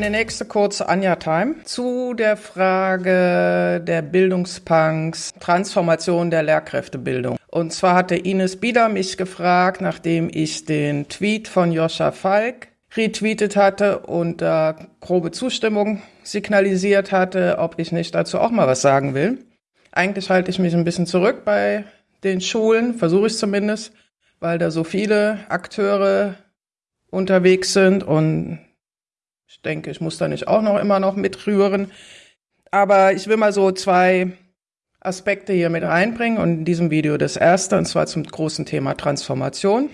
Eine nächste kurze Anja-Time zu der Frage der Bildungspunks, Transformation der Lehrkräftebildung. Und zwar hatte Ines Bieder mich gefragt, nachdem ich den Tweet von Joscha Falk retweetet hatte und äh, grobe Zustimmung signalisiert hatte, ob ich nicht dazu auch mal was sagen will. Eigentlich halte ich mich ein bisschen zurück bei den Schulen, versuche ich zumindest, weil da so viele Akteure unterwegs sind und ich denke, ich muss da nicht auch noch immer noch mitrühren. Aber ich will mal so zwei Aspekte hier mit reinbringen und in diesem Video das erste, und zwar zum großen Thema Transformation,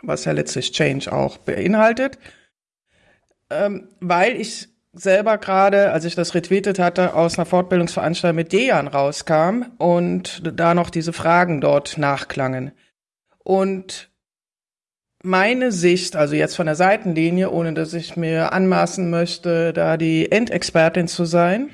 was ja letztlich Change auch beinhaltet, ähm, weil ich selber gerade, als ich das retweetet hatte, aus einer Fortbildungsveranstaltung mit Dejan rauskam und da noch diese Fragen dort nachklangen. Und meine Sicht, also jetzt von der Seitenlinie, ohne dass ich mir anmaßen möchte, da die Endexpertin zu sein,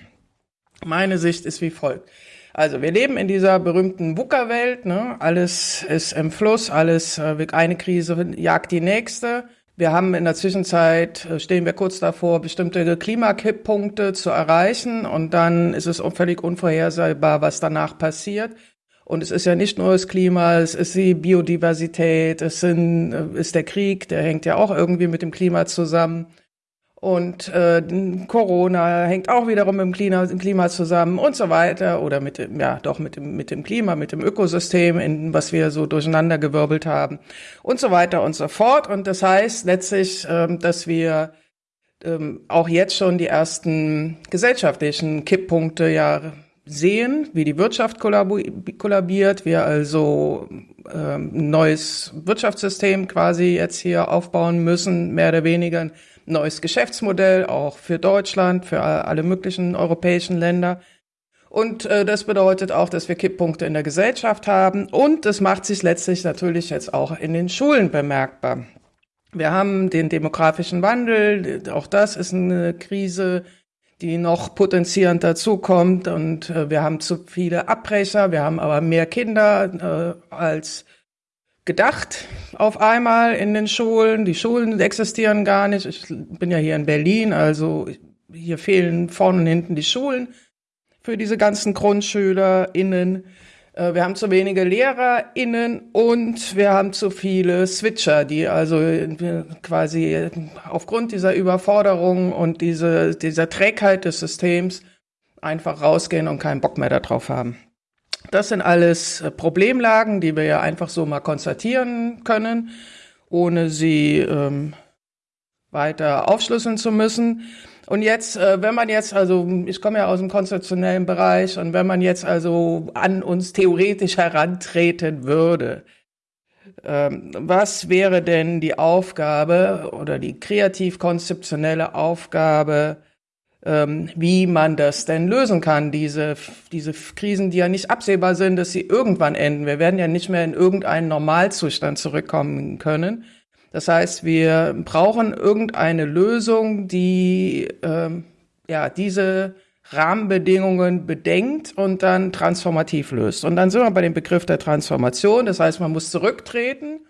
meine Sicht ist wie folgt. Also wir leben in dieser berühmten VUCA-Welt, ne? alles ist im Fluss, alles, äh, eine Krise jagt die nächste. Wir haben in der Zwischenzeit, äh, stehen wir kurz davor, bestimmte Klimakipppunkte zu erreichen und dann ist es völlig unvorhersehbar, was danach passiert. Und es ist ja nicht nur das Klima, es ist die Biodiversität, es sind, äh, ist der Krieg, der hängt ja auch irgendwie mit dem Klima zusammen. Und äh, Corona hängt auch wiederum mit dem Klima, dem Klima zusammen und so weiter. Oder mit dem, ja, doch mit dem, mit dem Klima, mit dem Ökosystem, in was wir so durcheinander gewirbelt haben und so weiter und so fort. Und das heißt letztlich, ähm, dass wir ähm, auch jetzt schon die ersten gesellschaftlichen Kipppunkte ja sehen, wie die Wirtschaft kollabiert, wir also ähm, ein neues Wirtschaftssystem quasi jetzt hier aufbauen müssen, mehr oder weniger neues Geschäftsmodell, auch für Deutschland, für alle möglichen europäischen Länder. Und äh, das bedeutet auch, dass wir Kipppunkte in der Gesellschaft haben. Und das macht sich letztlich natürlich jetzt auch in den Schulen bemerkbar. Wir haben den demografischen Wandel, auch das ist eine Krise, die noch potenzierend dazukommt. Und äh, wir haben zu viele Abbrecher, wir haben aber mehr Kinder äh, als gedacht auf einmal in den Schulen. Die Schulen existieren gar nicht. Ich bin ja hier in Berlin, also hier fehlen vorne und hinten die Schulen für diese ganzen GrundschülerInnen. Äh, wir haben zu wenige LehrerInnen und wir haben zu viele Switcher, die also quasi aufgrund dieser Überforderung und diese, dieser Trägheit des Systems einfach rausgehen und keinen Bock mehr darauf haben. Das sind alles äh, Problemlagen, die wir ja einfach so mal konstatieren können, ohne sie ähm, weiter aufschlüsseln zu müssen. Und jetzt, äh, wenn man jetzt, also ich komme ja aus dem konzeptionellen Bereich, und wenn man jetzt also an uns theoretisch herantreten würde, ähm, was wäre denn die Aufgabe oder die kreativ-konzeptionelle Aufgabe ähm, wie man das denn lösen kann, diese, diese Krisen, die ja nicht absehbar sind, dass sie irgendwann enden. Wir werden ja nicht mehr in irgendeinen Normalzustand zurückkommen können. Das heißt, wir brauchen irgendeine Lösung, die ähm, ja diese Rahmenbedingungen bedenkt und dann transformativ löst. Und dann sind wir bei dem Begriff der Transformation. Das heißt, man muss zurücktreten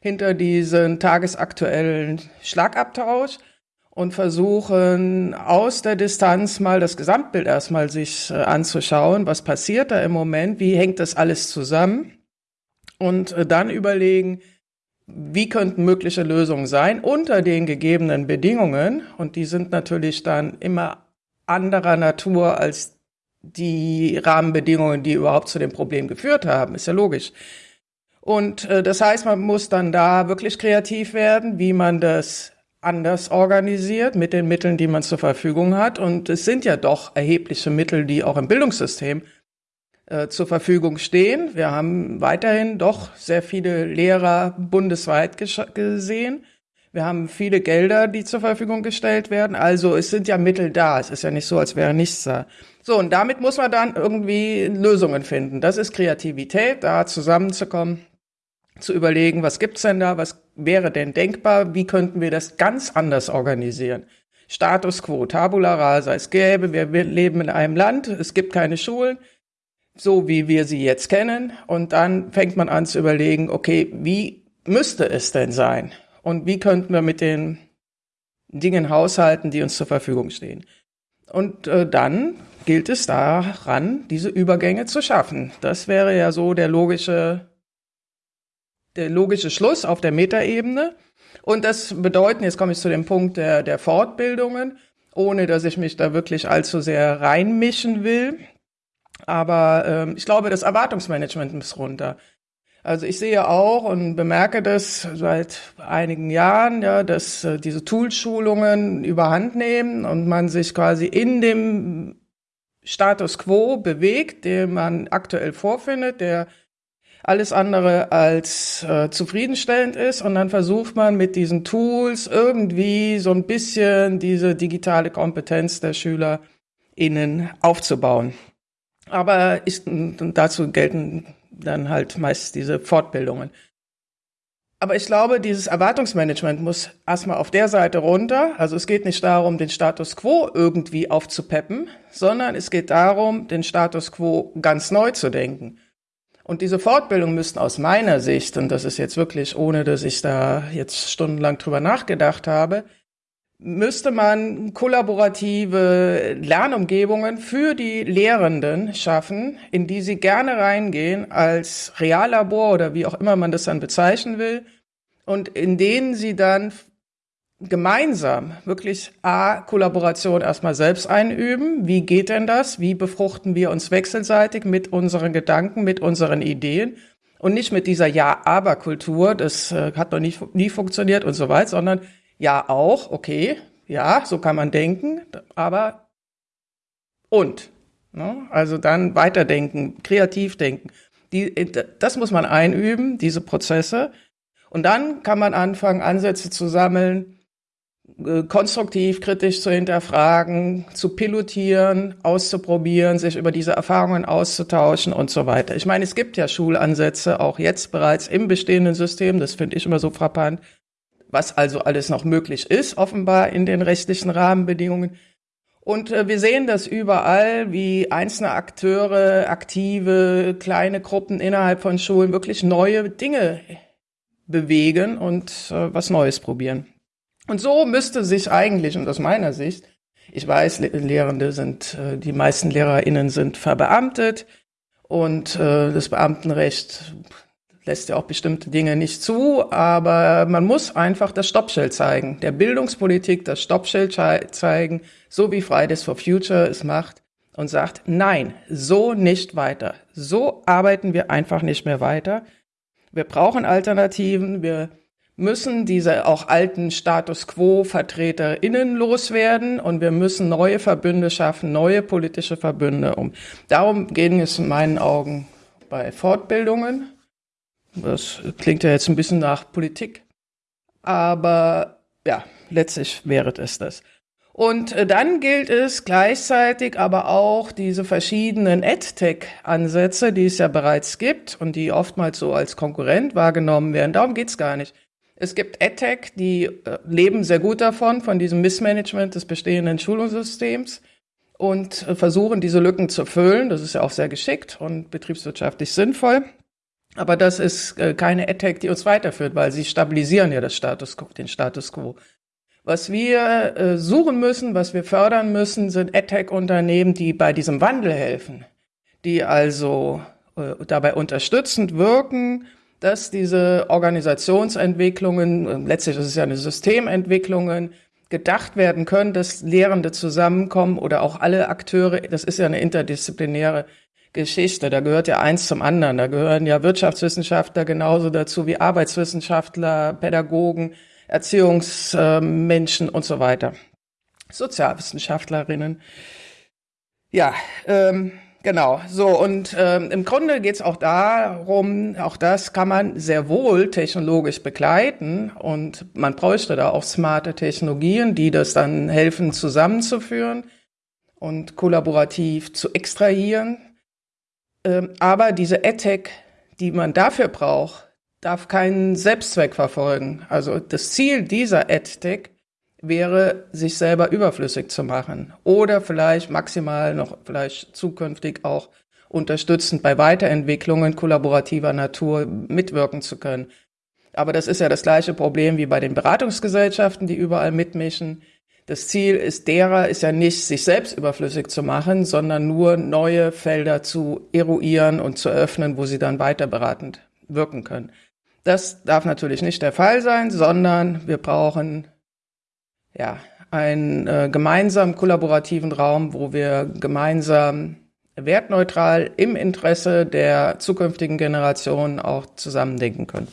hinter diesen tagesaktuellen Schlagabtausch und versuchen aus der Distanz mal das Gesamtbild erstmal sich äh, anzuschauen, was passiert da im Moment, wie hängt das alles zusammen und äh, dann überlegen, wie könnten mögliche Lösungen sein unter den gegebenen Bedingungen und die sind natürlich dann immer anderer Natur als die Rahmenbedingungen, die überhaupt zu dem Problem geführt haben, ist ja logisch. Und äh, das heißt, man muss dann da wirklich kreativ werden, wie man das anders organisiert mit den Mitteln, die man zur Verfügung hat. Und es sind ja doch erhebliche Mittel, die auch im Bildungssystem zur Verfügung stehen. Wir haben weiterhin doch sehr viele Lehrer bundesweit gesehen. Wir haben viele Gelder, die zur Verfügung gestellt werden. Also es sind ja Mittel da. Es ist ja nicht so, als wäre nichts da. So, und damit muss man dann irgendwie Lösungen finden. Das ist Kreativität, da zusammenzukommen zu überlegen, was gibt's denn da, was wäre denn denkbar, wie könnten wir das ganz anders organisieren. Status quo, tabula rasa, es gäbe, wir leben in einem Land, es gibt keine Schulen, so wie wir sie jetzt kennen, und dann fängt man an zu überlegen, okay, wie müsste es denn sein? Und wie könnten wir mit den Dingen haushalten, die uns zur Verfügung stehen. Und äh, dann gilt es daran, diese Übergänge zu schaffen. Das wäre ja so der logische, der logische Schluss auf der Metaebene. Und das bedeutet, jetzt komme ich zu dem Punkt der, der Fortbildungen, ohne dass ich mich da wirklich allzu sehr reinmischen will. Aber ähm, ich glaube, das Erwartungsmanagement muss runter. Also ich sehe auch und bemerke das seit einigen Jahren, ja, dass äh, diese Toolschulungen überhand nehmen und man sich quasi in dem Status quo bewegt, den man aktuell vorfindet, der alles andere als äh, zufriedenstellend ist. Und dann versucht man mit diesen Tools irgendwie so ein bisschen diese digitale Kompetenz der SchülerInnen aufzubauen. Aber ist, dazu gelten dann halt meist diese Fortbildungen. Aber ich glaube, dieses Erwartungsmanagement muss erstmal auf der Seite runter. Also es geht nicht darum, den Status quo irgendwie aufzupeppen, sondern es geht darum, den Status quo ganz neu zu denken. Und diese Fortbildungen müssten aus meiner Sicht, und das ist jetzt wirklich ohne, dass ich da jetzt stundenlang drüber nachgedacht habe, müsste man kollaborative Lernumgebungen für die Lehrenden schaffen, in die sie gerne reingehen als Reallabor oder wie auch immer man das dann bezeichnen will und in denen sie dann gemeinsam wirklich A, Kollaboration erstmal selbst einüben. Wie geht denn das? Wie befruchten wir uns wechselseitig mit unseren Gedanken, mit unseren Ideen? Und nicht mit dieser Ja-Aber-Kultur, das äh, hat noch nie, nie funktioniert und so weiter, sondern ja, auch, okay, ja, so kann man denken, aber und. Ne? Also dann weiterdenken, kreativ denken. Die, das muss man einüben, diese Prozesse. Und dann kann man anfangen, Ansätze zu sammeln, äh, konstruktiv, kritisch zu hinterfragen, zu pilotieren, auszuprobieren, sich über diese Erfahrungen auszutauschen und so weiter. Ich meine, es gibt ja Schulansätze auch jetzt bereits im bestehenden System, das finde ich immer so frappant, was also alles noch möglich ist, offenbar in den rechtlichen Rahmenbedingungen. Und äh, wir sehen das überall, wie einzelne Akteure, aktive, kleine Gruppen innerhalb von Schulen wirklich neue Dinge bewegen und äh, was Neues probieren. Und so müsste sich eigentlich, und aus meiner Sicht, ich weiß, Lehrende sind, äh, die meisten LehrerInnen sind verbeamtet und äh, das Beamtenrecht lässt ja auch bestimmte Dinge nicht zu, aber man muss einfach das Stoppschild zeigen, der Bildungspolitik das Stoppschild zeigen, so wie Fridays for Future es macht und sagt, nein, so nicht weiter. So arbeiten wir einfach nicht mehr weiter. Wir brauchen Alternativen, wir müssen diese auch alten Status quo VertreterInnen loswerden und wir müssen neue Verbünde schaffen, neue politische Verbünde um. Darum gehen es in meinen Augen bei Fortbildungen, das klingt ja jetzt ein bisschen nach Politik, aber ja, letztlich wäre es das. Und äh, dann gilt es gleichzeitig aber auch diese verschiedenen EdTech-Ansätze, die es ja bereits gibt und die oftmals so als Konkurrent wahrgenommen werden. Darum geht's gar nicht. Es gibt EdTech, die äh, leben sehr gut davon, von diesem Missmanagement des bestehenden Schulungssystems und äh, versuchen, diese Lücken zu füllen. Das ist ja auch sehr geschickt und betriebswirtschaftlich sinnvoll. Aber das ist äh, keine Attack, die uns weiterführt, weil sie stabilisieren ja das Status quo, den Status quo. Was wir äh, suchen müssen, was wir fördern müssen, sind AdTech-Unternehmen, die bei diesem Wandel helfen, die also äh, dabei unterstützend wirken, dass diese Organisationsentwicklungen, letztlich ist es ja eine Systementwicklungen, gedacht werden können, dass Lehrende zusammenkommen oder auch alle Akteure, das ist ja eine interdisziplinäre Geschichte. Da gehört ja eins zum anderen. Da gehören ja Wirtschaftswissenschaftler genauso dazu wie Arbeitswissenschaftler, Pädagogen, Erziehungsmenschen und so weiter. Sozialwissenschaftlerinnen. Ja, ähm, genau. So, und ähm, im Grunde geht es auch darum, auch das kann man sehr wohl technologisch begleiten und man bräuchte da auch smarte Technologien, die das dann helfen zusammenzuführen und kollaborativ zu extrahieren. Ähm, aber diese AdTech, die man dafür braucht, darf keinen Selbstzweck verfolgen. Also das Ziel dieser AdTech wäre, sich selber überflüssig zu machen oder vielleicht maximal noch vielleicht zukünftig auch unterstützend bei Weiterentwicklungen kollaborativer Natur mitwirken zu können. Aber das ist ja das gleiche Problem wie bei den Beratungsgesellschaften, die überall mitmischen. Das Ziel ist derer, ist ja nicht, sich selbst überflüssig zu machen, sondern nur neue Felder zu eruieren und zu öffnen, wo sie dann weiter beratend wirken können. Das darf natürlich nicht der Fall sein, sondern wir brauchen ja einen äh, gemeinsamen kollaborativen Raum, wo wir gemeinsam wertneutral im Interesse der zukünftigen Generationen auch zusammendenken können.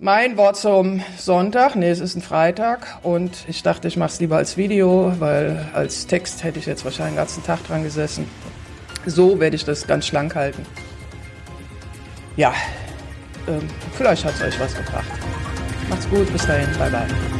Mein Wort zum Sonntag, nee, es ist ein Freitag und ich dachte, ich mache es lieber als Video, weil als Text hätte ich jetzt wahrscheinlich den ganzen Tag dran gesessen. So werde ich das ganz schlank halten. Ja, ähm, vielleicht hat es euch was gebracht. Macht's gut, bis dahin, bye bye.